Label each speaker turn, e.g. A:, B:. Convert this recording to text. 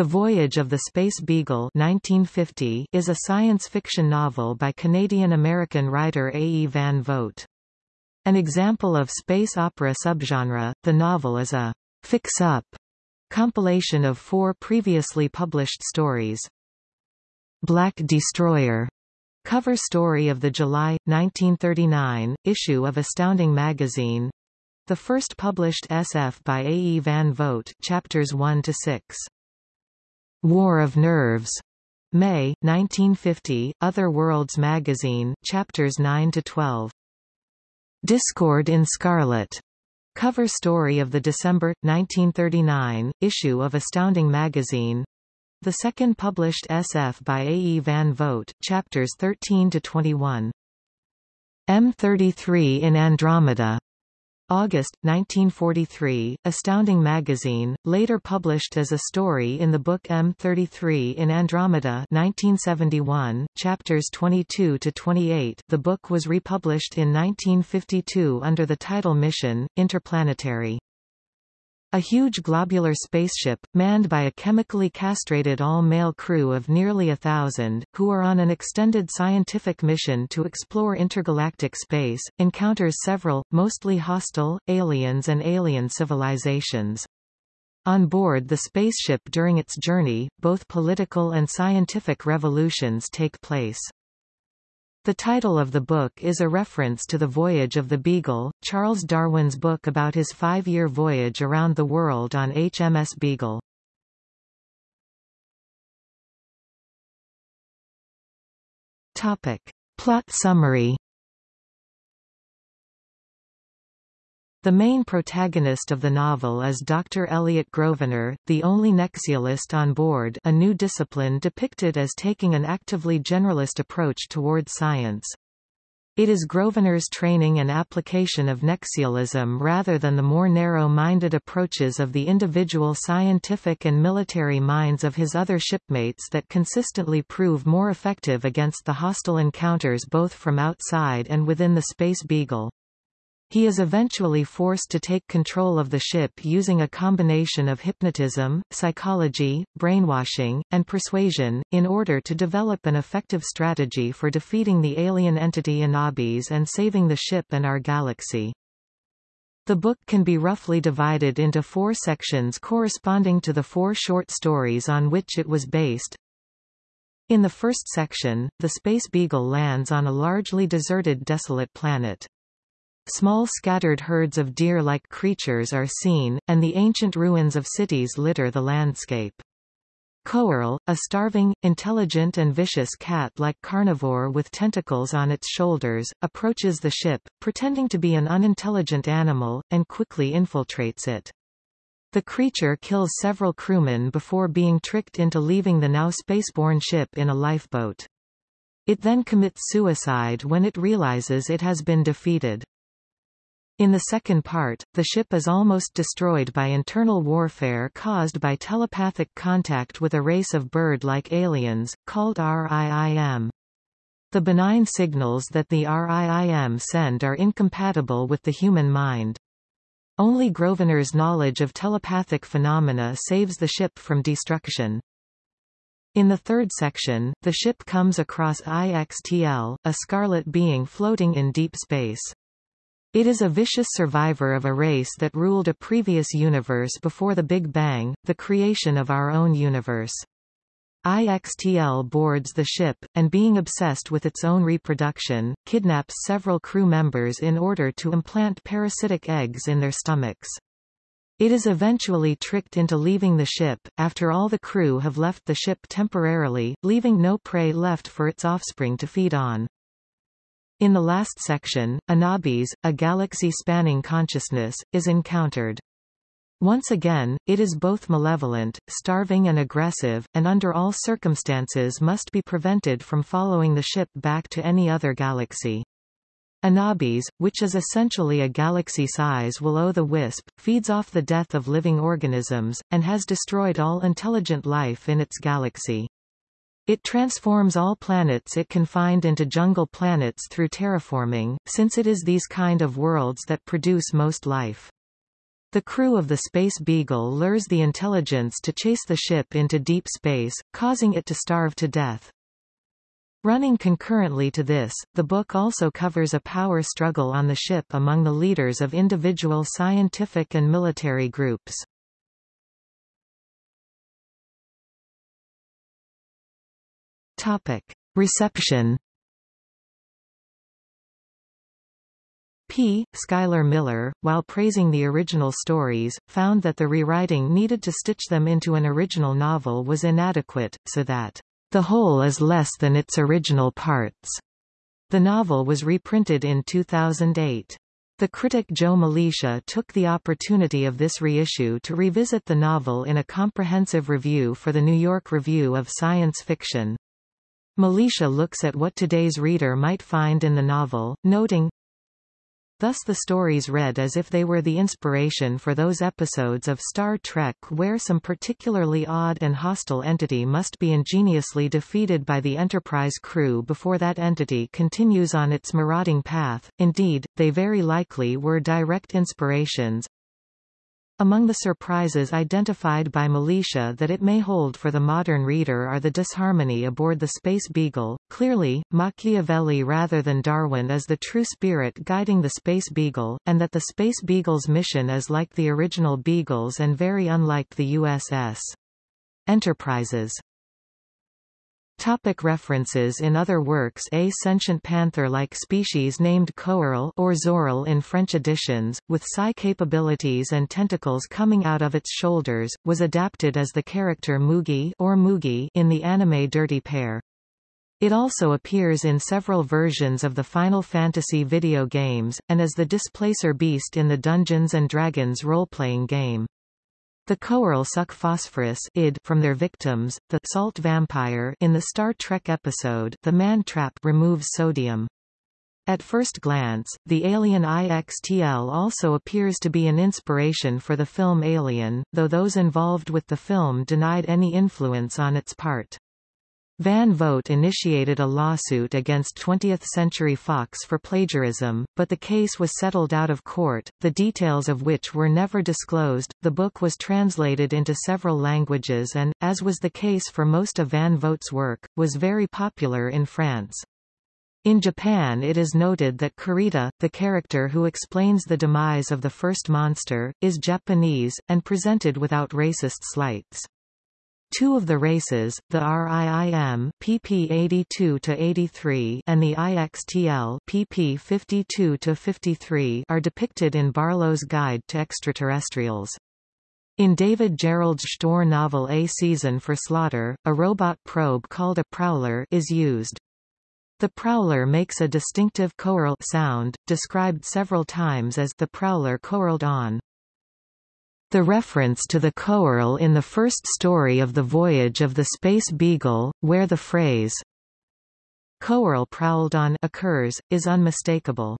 A: The Voyage of the Space Beagle 1950 is a science fiction novel by Canadian-American writer A. E. Van Vogt. An example of space opera subgenre, the novel is a fix-up compilation of four previously published stories. Black Destroyer cover story of the July, 1939, issue of Astounding magazine the first published SF by A. E. Van Vogt chapters 1 to 6. War of Nerves. May, 1950, Other Worlds magazine, chapters 9 to 12. Discord in Scarlet. Cover story of the December 1939 issue of Astounding magazine. The second published SF by A. E. Van Vogt, chapters 13 to 21. M33 in Andromeda. August, 1943, Astounding magazine, later published as a story in the book M33 in Andromeda 1971, chapters 22 to 28. The book was republished in 1952 under the title Mission Interplanetary. A huge globular spaceship, manned by a chemically castrated all-male crew of nearly a thousand, who are on an extended scientific mission to explore intergalactic space, encounters several, mostly hostile, aliens and alien civilizations. On board the spaceship during its journey, both political and scientific revolutions take place. The title of the book is a reference to the Voyage of the Beagle, Charles Darwin's book about his five-year voyage around the world on HMS Beagle. Topic. Plot summary The main protagonist of the novel is Dr. Elliot Grosvenor, the only Nexialist on board a new discipline depicted as taking an actively generalist approach toward science. It is Grosvenor's training and application of Nexialism rather than the more narrow-minded approaches of the individual scientific and military minds of his other shipmates that consistently prove more effective against the hostile encounters both from outside and within the Space Beagle. He is eventually forced to take control of the ship using a combination of hypnotism, psychology, brainwashing, and persuasion, in order to develop an effective strategy for defeating the alien entity Anabis and saving the ship and our galaxy. The book can be roughly divided into four sections corresponding to the four short stories on which it was based. In the first section, the Space Beagle lands on a largely deserted desolate planet. Small scattered herds of deer-like creatures are seen, and the ancient ruins of cities litter the landscape. Coeurl, a starving, intelligent and vicious cat-like carnivore with tentacles on its shoulders, approaches the ship, pretending to be an unintelligent animal, and quickly infiltrates it. The creature kills several crewmen before being tricked into leaving the now spaceborne ship in a lifeboat. It then commits suicide when it realizes it has been defeated. In the second part, the ship is almost destroyed by internal warfare caused by telepathic contact with a race of bird-like aliens, called RIIM. The benign signals that the RIIM send are incompatible with the human mind. Only Grosvenor's knowledge of telepathic phenomena saves the ship from destruction. In the third section, the ship comes across IXTL, a scarlet being floating in deep space. It is a vicious survivor of a race that ruled a previous universe before the Big Bang, the creation of our own universe. IXTL boards the ship, and being obsessed with its own reproduction, kidnaps several crew members in order to implant parasitic eggs in their stomachs. It is eventually tricked into leaving the ship, after all the crew have left the ship temporarily, leaving no prey left for its offspring to feed on. In the last section, Anabis, a galaxy-spanning consciousness, is encountered. Once again, it is both malevolent, starving and aggressive, and under all circumstances must be prevented from following the ship back to any other galaxy. Anabis, which is essentially a galaxy-size will-o'-the-wisp, feeds off the death of living organisms, and has destroyed all intelligent life in its galaxy. It transforms all planets it can find into jungle planets through terraforming, since it is these kind of worlds that produce most life. The crew of the Space Beagle lures the intelligence to chase the ship into deep space, causing it to starve to death. Running concurrently to this, the book also covers a power struggle on the ship among the leaders of individual scientific and military groups. Topic. Reception P. Schuyler Miller, while praising the original stories, found that the rewriting needed to stitch them into an original novel was inadequate, so that the whole is less than its original parts. The novel was reprinted in 2008. The critic Joe Milicia took the opportunity of this reissue to revisit the novel in a comprehensive review for the New York Review of Science Fiction. Milicia looks at what today's reader might find in the novel, noting, Thus the stories read as if they were the inspiration for those episodes of Star Trek where some particularly odd and hostile entity must be ingeniously defeated by the Enterprise crew before that entity continues on its marauding path. Indeed, they very likely were direct inspirations, among the surprises identified by Milicia that it may hold for the modern reader are the disharmony aboard the Space Beagle. Clearly, Machiavelli rather than Darwin is the true spirit guiding the Space Beagle, and that the Space Beagle's mission is like the original Beagles and very unlike the USS Enterprise's. Topic references In other works A sentient panther-like species named Coeurl or Zoril in French editions, with psi capabilities and tentacles coming out of its shoulders, was adapted as the character Mughi or Mugi in the anime Dirty Pair. It also appears in several versions of the Final Fantasy video games, and as the Displacer Beast in the Dungeons & Dragons role-playing game. The Coeurl suck phosphorus id from their victims, the salt vampire in the Star Trek episode The Man Trap removes sodium. At first glance, the alien IXTL also appears to be an inspiration for the film Alien, though those involved with the film denied any influence on its part. Van Vogt initiated a lawsuit against 20th Century Fox for plagiarism, but the case was settled out of court, the details of which were never disclosed. The book was translated into several languages and, as was the case for most of Van Vogt's work, was very popular in France. In Japan it is noted that Kurita, the character who explains the demise of the first monster, is Japanese, and presented without racist slights. Two of the races, the RIIM PP 82 to 83 and the IXTL PP 52 to 53 are depicted in Barlow's Guide to Extraterrestrials. In David Gerrold's Chtorr novel A Season for Slaughter, a robot probe called a prowler is used. The prowler makes a distinctive choral sound, described several times as the prowler coeurled on. The reference to the Coeurl in the first story of the voyage of the Space Beagle, where the phrase Coeurl prowled on occurs, is unmistakable.